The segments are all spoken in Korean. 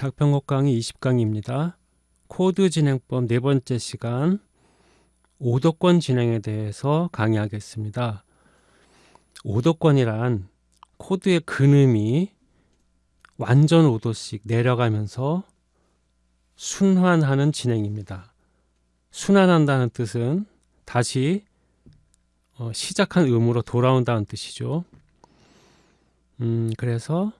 작편곡 강의 20강의입니다. 코드 진행법 네 번째 시간 오도권 진행에 대해서 강의하겠습니다. 오도권이란 코드의 근음이 완전 5도씩 내려가면서 순환하는 진행입니다. 순환한다는 뜻은 다시 어, 시작한 음으로 돌아온다는 뜻이죠. 음, 그래서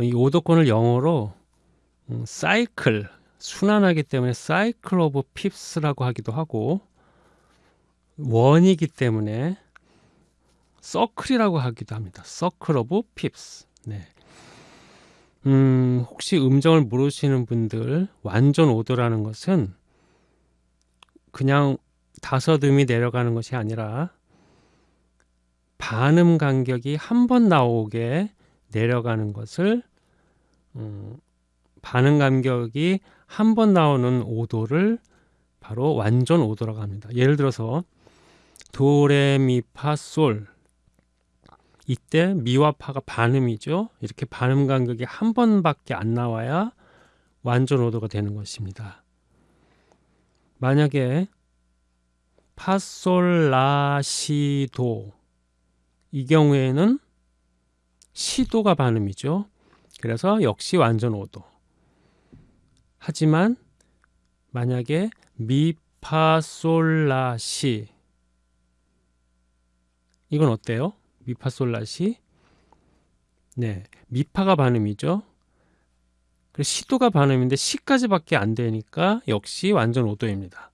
이 오도권을 영어로 음, 사이클 순환하기 때문에 cycle of fifths라고 하기도 하고 원이기 때문에 서클이라고 하기도 합니다. circle of fifths. 네. 음, 혹시 음정을 모르시는 분들 완전 오도라는 것은 그냥 다섯 음이 내려가는 것이 아니라 반음 간격이 한 번 나오게 내려가는 것을 음, 반응 간격이 한 번 나오는 오도를 바로 완전 오도라고 합니다. 예를 들어서 도레미파솔 이때 미와 파가 반음이죠. 이렇게 반음 간격이 한 번밖에 안 나와야 완전 오도가 되는 것입니다. 만약에 파솔라시도 이 경우에는 시도가 반음이죠. 그래서 역시 완전 오도. 하지만 만약에 미파솔라시 이건 어때요? 미파솔라시 네 미파가 반음이죠. 그리고 시도가 반음인데 시까지밖에 안 되니까 역시 완전 오도입니다.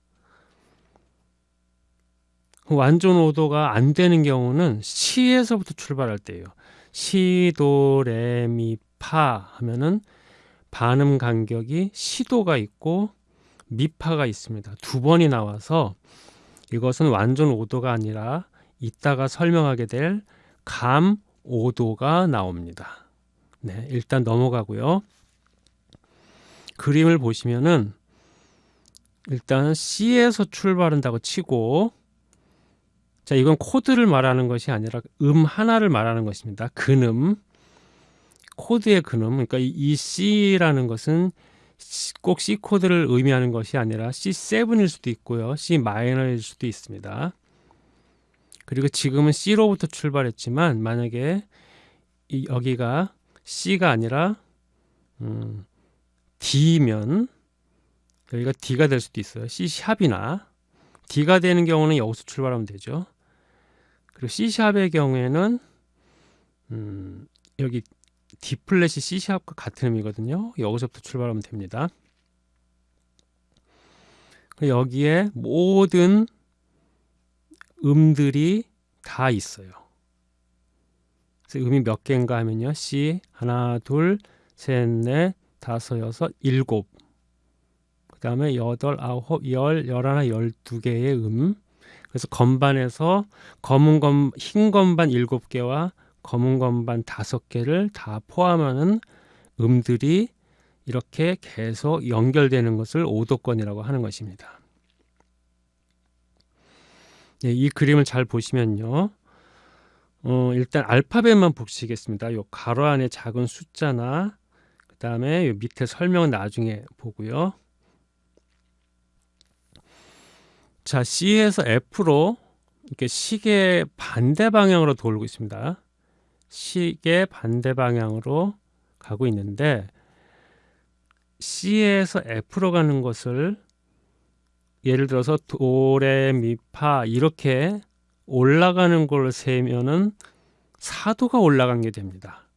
완전 오도가 안 되는 경우는 시에서부터 출발할 때예요. 시, 도, 레, 미, 파 하면은 반음 간격이 시도가 있고 미파가 있습니다. 두 번이 나와서 이것은 완전 오도가 아니라 이따가 설명하게 될 감 오도가 나옵니다. 네, 일단 넘어가고요. 그림을 보시면은 일단 C에서 출발한다고 치고 자 이건 코드를 말하는 것이 아니라 음 하나를 말하는 것입니다. 근음 코드의 근음 그러니까 이 C라는 것은 꼭 C 코드를 의미하는 것이 아니라 C7일 수도 있고요. C 마이너일 수도 있습니다. 그리고 지금은 C로부터 출발했지만 만약에 이 여기가 C가 아니라 음, D면 여기가 D가 될 수도 있어요. C 샵이나 D가 되는 경우는 여기서 출발하면 되죠. 그리고 C 샵의 경우에는 음, 여기 D 플랫이 C 샵과 같은 의미거든요. 여기서부터 출발하면 됩니다. 여기에 모든 음들이 다 있어요. 그래서 음이 몇 개인가 하면요. C 하나, 둘, 셋, 넷, 다섯, 여섯, 일곱. 그 다음에 여덟, 아홉, 열, 열하나, 열두 개의 음. 그래서 건반에서 검은 건, 흰 건반 일곱 개와 검은 건반 다섯 개를 다 포함하는 음들이 이렇게 계속 연결되는 것을 오도권이라고 하는 것입니다. 네, 이 그림을 잘 보시면요. 어, 일단 알파벳만 보시겠습니다. 요 가로 안에 작은 숫자나 그 다음에 밑에 설명은 나중에 보고요. 자, C에서 F로 이렇게 시계 반대 방향으로 돌고 있습니다. 시계 반대 방향으로 가고 있는데 C에서 F로 가는 것을 예를 들어서 도레미파 이렇게 올라가는 걸 세면은 사도가 올라간 게 됩니다.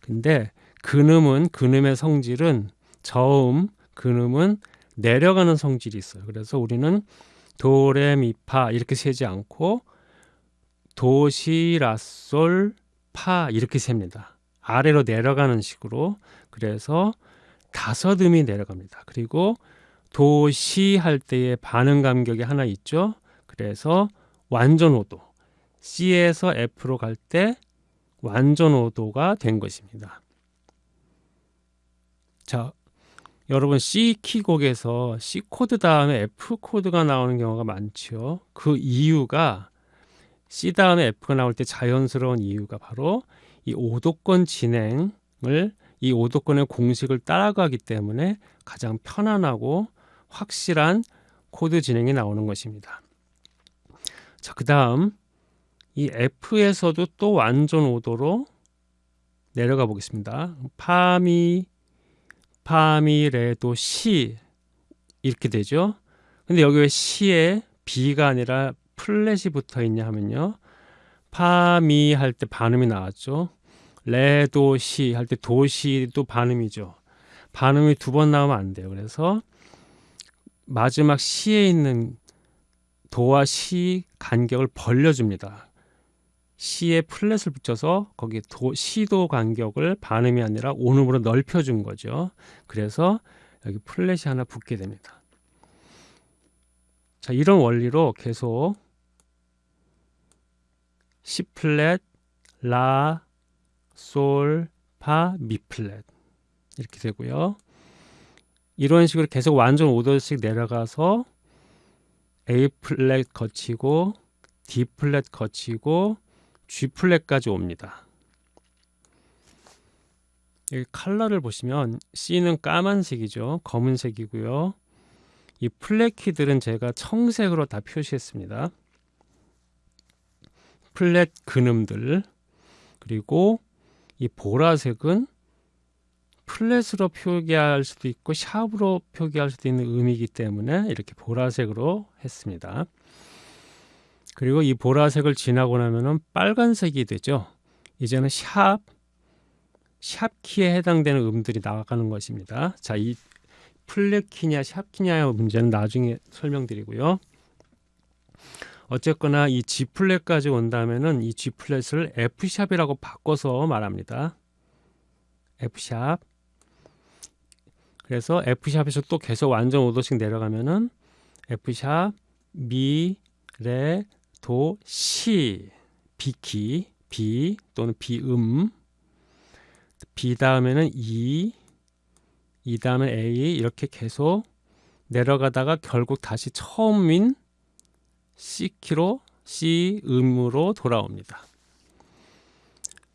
근데 근음은 근음의 성질은 저음 근음은 내려가는 성질이 있어요. 그래서 우리는 도레미파 이렇게 세지 않고 도시라솔 파 이렇게 셉니다. 아래로 내려가는 식으로 그래서 다섯 음이 내려갑니다. 그리고 도시 할 때의 반음 간격이 하나 있죠. 그래서 완전 오도 C에서 F로 갈 때 완전 오도가 된 것입니다. 자, 여러분 C 키곡에서 C 코드 다음에 F 코드가 나오는 경우가 많죠. 그 이유가 C 다음에 F가 나올 때 자연스러운 이유가 바로 이 오도권 진행을 이 오도권의 공식을 따라가기 때문에 가장 편안하고 확실한 코드 진행이 나오는 것입니다. 자, 그 다음 이 F에서도 또 완전 오도로 내려가 보겠습니다. 파미, 파미, 레도, 시 이렇게 되죠. 근데 여기 왜 시에 B가 아니라 플랫이 붙어 있냐 하면요. 파미 할 때 반음이 나왔죠. 레도시 할 때 도시도 반음이죠. 반음이 두 번 나오면 안 돼요. 그래서 마지막 시에 있는 도와 시 간격을 벌려줍니다. 시에 플랫을 붙여서 거기 도, 시도 간격을 반음이 아니라 온음으로 넓혀준 거죠. 그래서 여기 플랫이 하나 붙게 됩니다. 자, 이런 원리로 계속 C 플랫, 라, 솔, 파, 미 플랫 이렇게 되고요. 이런 식으로 계속 완전 5도씩 내려가서 A 플랫 거치고 D 플랫 거치고 G 플랫까지 옵니다. 여기 컬러를 보시면 C는 까만색이죠. 검은색이고요. 이 플랫 키들은 제가 청색으로 다 표시했습니다. 플랫 근음들 그리고 이 보라색은 플랫으로 표기할 수도 있고 샵으로 표기할 수도 있는 의미이기 때문에 이렇게 보라색으로 했습니다. 그리고 이 보라색을 지나고 나면은 빨간색이 되죠. 이제는 샵, 샵 키에 해당되는 음들이 나가는 것입니다. 자, 이 플랫 키냐 sharp 키냐의 문제는 나중에 설명드리고요. 어쨌거나 이 G 플랫까지 온다면은 이 G 플랫을 F 샵이라고 바꿔서 말합니다. F sharp. 그래서 F 샵에서 또 계속 완전 5도씩 내려가면은 F sharp, 미, 레, 도, 시, B키, B 또는 B음, 비 다음에는 이, 이 다음에 A 이렇게 계속 내려가다가 결국 다시 처음인 C 키로 C 음으로 돌아옵니다.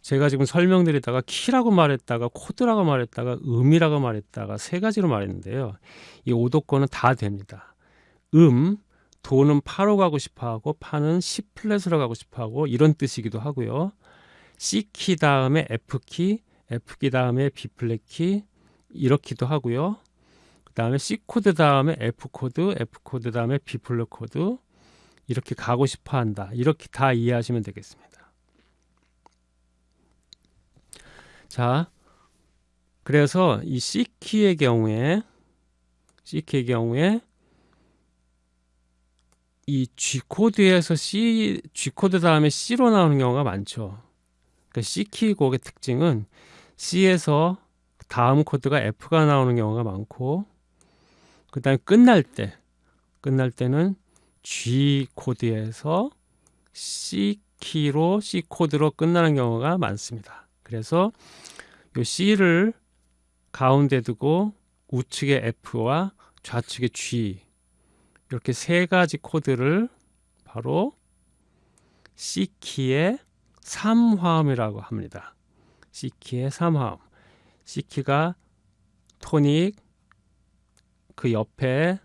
제가 지금 설명드리다가 키라고 말했다가 코드라고 말했다가 음이라고 말했다가 세 가지로 말했는데요. 이 오도권은 다 됩니다. 음, 도는 파로 가고 싶어하고 파는 C 플랫으로 가고 싶어하고 이런 뜻이기도 하고요. C 키 다음에 F 키, F 키 다음에 B 플랫 키 이렇기도 하고요. 그 다음에 C 코드 다음에 F 코드, F 코드 다음에 B 플랫 코드 이렇게 가고 싶어 한다. 이렇게 다 이해하시면 되겠습니다. 자, 그래서 이 C 키의 경우에 C 키의 경우에 이 G 코드에서 C G 코드 다음에 C로 나오는 경우가 많죠. 그러니까 C 키 곡의 특징은 C에서 다음 코드가 F가 나오는 경우가 많고 그 다음에 끝날 때 끝날 때는 G 코드에서 C 키로 C 코드로 끝나는 경우가 많습니다. 그래서 이 C를 가운데 두고 우측에 F와 좌측에 G 이렇게 세 가지 코드를 바로 C 키의 3화음이라고 합니다. C 키의 3화음. C 키가 토닉 그 옆에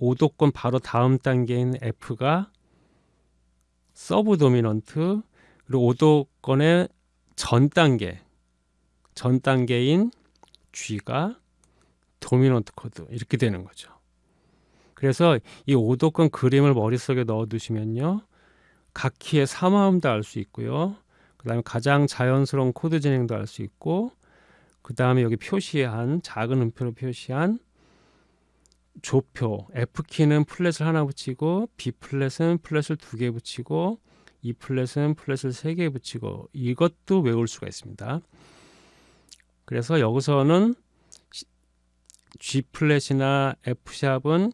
5도권 바로 다음 단계인 F가 서브 도미넌트 그리고 5도권의 전 단계 전 단계인 G가 도미넌트 코드 이렇게 되는 거죠. 그래서 이 5도권 그림을 머릿속에 넣어 두시면요. 각 키의 3화음도 알 수 있고요. 그 다음에 가장 자연스러운 코드 진행도 알 수 있고 그 다음에 여기 표시한 작은 음표로 표시한 조표 F키는 플랫을 하나 붙이고 B 플랫은 플랫을 두 개 붙이고 E 플랫은 플랫을 세 개 붙이고 이것도 외울 수가 있습니다. 그래서 여기서는 G 플랫이나 F 샵은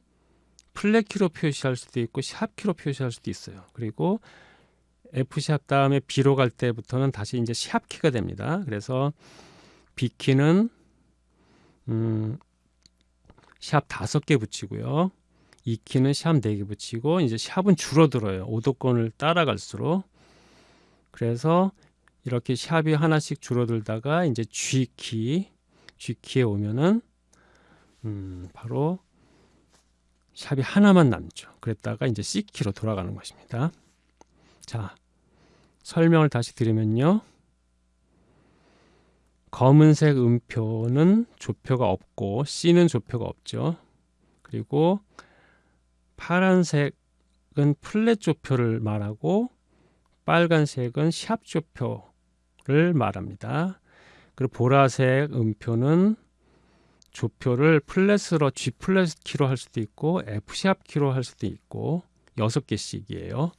플랫 키로 표시할 수도 있고 sharp 키로 표시할 수도 있어요. 그리고 F sharp 다음에 B로 갈 때부터는 다시 이제 sharp 키가 됩니다. 그래서 B 키는 음, sharp 다섯 개 붙이고요. 이 키는 샵 네 개 붙이고 이제 샵은 줄어들어요. 오도권을 따라갈수록. 그래서 이렇게 샵이 하나씩 줄어들다가 이제 G키 G키에 오면은 음, 바로 샵이 하나만 남죠. 그랬다가 이제 C키로 돌아가는 것입니다. 자, 설명을 다시 드리면요. 검은색 음표는 조표가 없고 C는 조표가 없죠. 그리고 파란색은 플랫 조표를 말하고 빨간색은 sharp 조표를 말합니다. 그리고 보라색 음표는 조표를 플랫으로 G 플랫 키로 할 수도 있고 F sharp 키로 할 수도 있고 여섯 개씩이에요.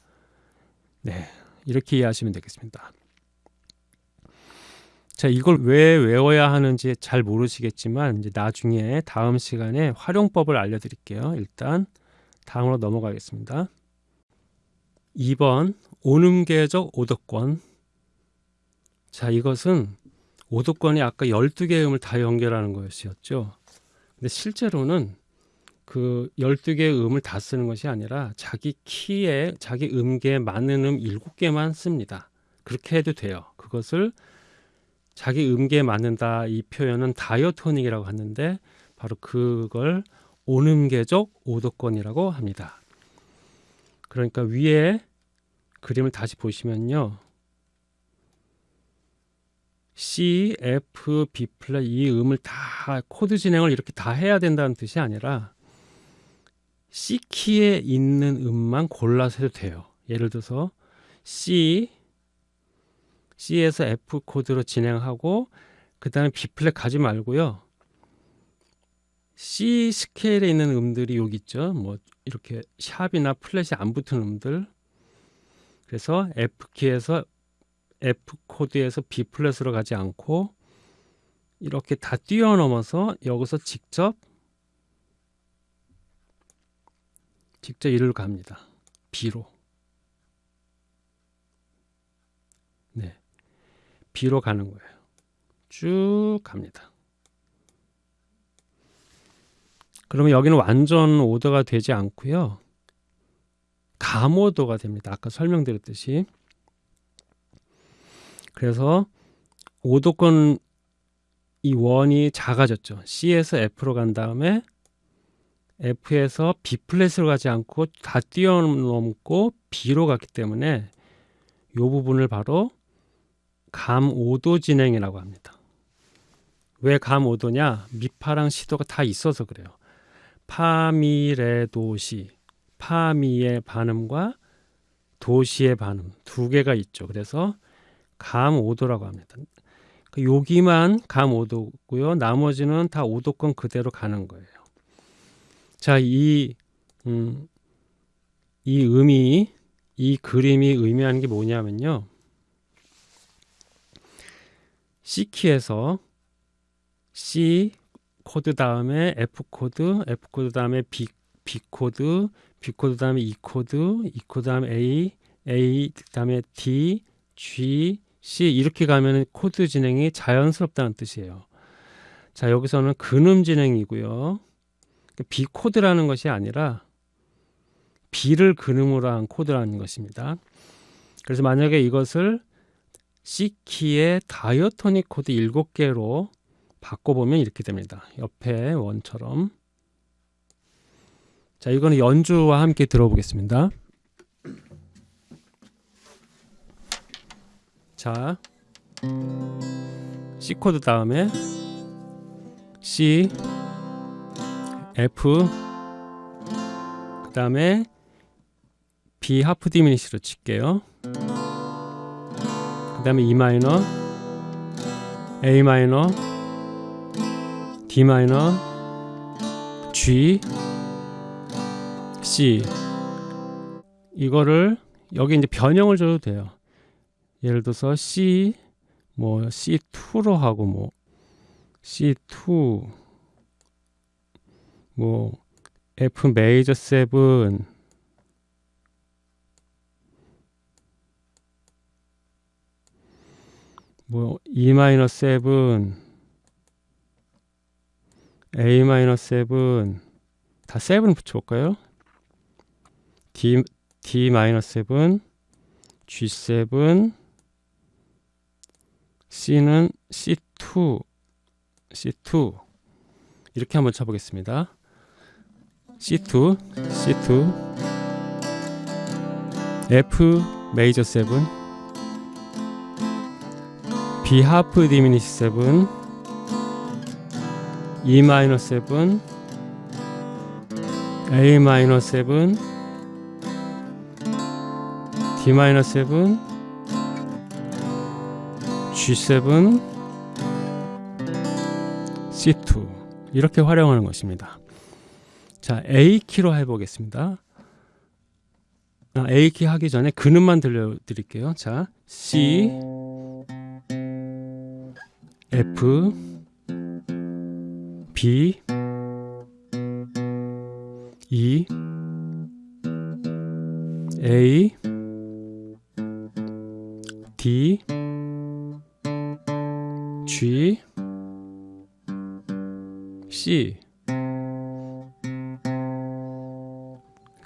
네, 이렇게 이해하시면 되겠습니다. 자, 이걸 왜 외워야 하는지 잘 모르시겠지만 이제 나중에 다음 시간에 활용법을 알려드릴게요. 일단 다음으로 넘어가겠습니다. 2번 오음계적 오도권 자 이것은 오도권이 아까 12개의 음을 다 연결하는 것이었죠. 근데 실제로는 그 12개의 음을 다 쓰는 것이 아니라 자기 키에 자기 음계에 맞는 음 7개만 씁니다. 그렇게 해도 돼요. 그것을 자기 음계에 맞는다 이 표현은 다이어토닉이라고 하는데 바로 그걸 온음계적 오도권이라고 합니다. 그러니까 위에 그림을 다시 보시면요. C, F, B 플랫 이 음을 다 코드 진행을 이렇게 다 해야 된다는 뜻이 아니라 C 키에 있는 음만 골라서 해도 돼요. 예를 들어서 C, C에서 F 코드로 진행하고 그 다음에 B 플랫 가지 말고요. C 스케일에 있는 음들이 여기 있죠. 뭐 이렇게 sharp이나 플랫이 안 붙은 음들. 그래서 F 키에서 F 코드에서 B 플랫으로 가지 않고 이렇게 다 뛰어넘어서 여기서 직접 직접 이를 갑니다. B로. 네. B로 가는 거예요. 쭉 갑니다. 그러면 여기는 완전 오더가 되지 않고요. 감오도가 됩니다. 아까 설명드렸듯이. 그래서 오도권 이 원이 작아졌죠. C에서 F로 간 다음에 F에서 B 플랫으로 가지 않고 다 뛰어넘고 B로 갔기 때문에 이 부분을 바로 감 5도 진행이라고 합니다. 왜감 5도냐? 미파랑 시도가 다 있어서 그래요. 파미레 도시, 파미의 반음과 도시의 반음 두 개가 있죠. 그래서 감 5도라고 합니다. 그 여기만 감 5도고요. 나머지는 다 5도권 그대로 가는 거예요. 자, 이, 음, 이 음이, 이 그림이 의미하는 게 뭐냐면요. C키에서 C 코드 다음에 F 코드, F 코드 다음에 B, B 코드, B 코드 다음에 E 코드, E 코드 다음에 A, A 다음에 D, G, C 이렇게 가면 코드 진행이 자연스럽다는 뜻이에요. 자 여기서는 근음 진행이고요. B 코드라는 것이 아니라 B를 근음으로 한 코드라는 것입니다. 그래서 만약에 이것을 C 키의 diatonic 코드 7개로 바꿔보면 이렇게 됩니다. 옆에 원처럼 자 이거는 연주와 함께 들어보겠습니다. 자 C 코드 다음에 C F 그 다음에 B 하프 디미니시로 칠게요 그 다음에 E 마이너 A 마이너 D 마이너 G C. 이거를 여기 이제 변형을 줘도 돼요. 예를 들어서 C 뭐 C2로 하고 뭐 C2 뭐 F 메이저 7 뭐 E 마이너 7 A 마이너 7다 7 붙여볼까요? D D 마이너 7 G7 C는 C2, C2 이렇게 한번 쳐보겠습니다. C2, C2, F 메이저 7, B 하프 디미니시 7, E 마이너 7, A 마이너 7, D 마이너 7, G7, C2 이렇게 활용하는 것입니다. 자, A 키로 해보겠습니다. 아, A 키 하기 전에 근음만 들려드릴게요. 자, C, F, B, E, A, D, G, C.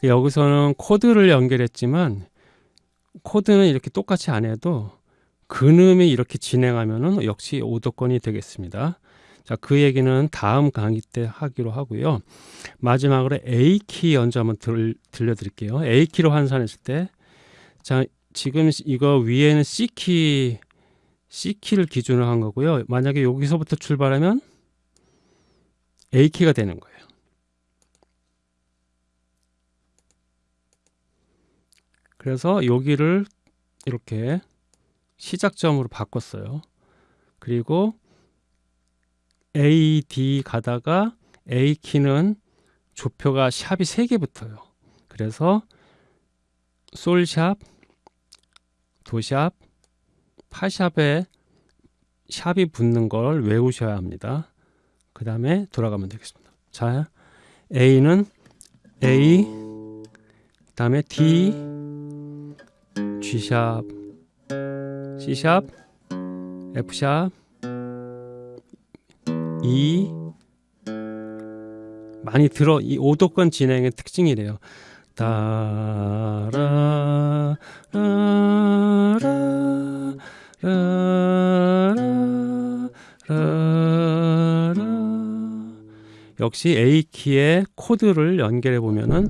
여기서는 코드를 연결했지만 코드는 이렇게 똑같이 안 해도 근음이 이렇게 진행하면은 역시 오도권이 되겠습니다. 자, 그 얘기는 다음 강의 때 하기로 하고요. 마지막으로 A 키 연주 한번 들, 들려드릴게요. A 키로 환산했을 때, 자, 지금 이거 위에는 C 키, C 키를 기준으로 한 거고요. 만약에 여기서부터 출발하면 A 키가 되는 거예요. 그래서 여기를 이렇게 시작점으로 바꿨어요. 그리고 A, D 가다가 A 키는 조표가 샵이 3개 붙어요. 그래서 솔샵, 도샵, 파샵에 샵이 붙는 걸 외우셔야 합니다. 그 다음에 돌아가면 되겠습니다. 자, A는 A, 그 다음에 D, G샵, C샵, F샵, E 많이 들어 이 오도권 진행의 특징이래요. 따라 라라 라라 라라 역시 A 키의 코드를 연결해 보면은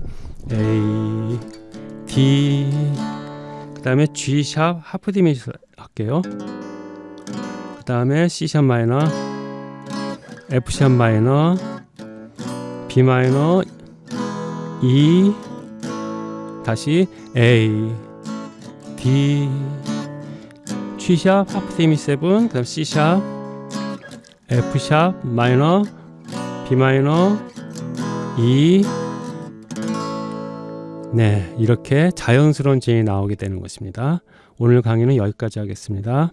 A D 그 다음에 G 샵 하프 디미시 할게요. 그 다음에 C 샵 마이너 F 샵 마이너 B 마이너 E 다시 A D G 샵 하프 디미 7 그다음 C 샵 F 샵 마이너 B 마이너 E 네, 이렇게 자연스러운 진이 나오게 되는 것입니다. 오늘 강의는 여기까지 하겠습니다.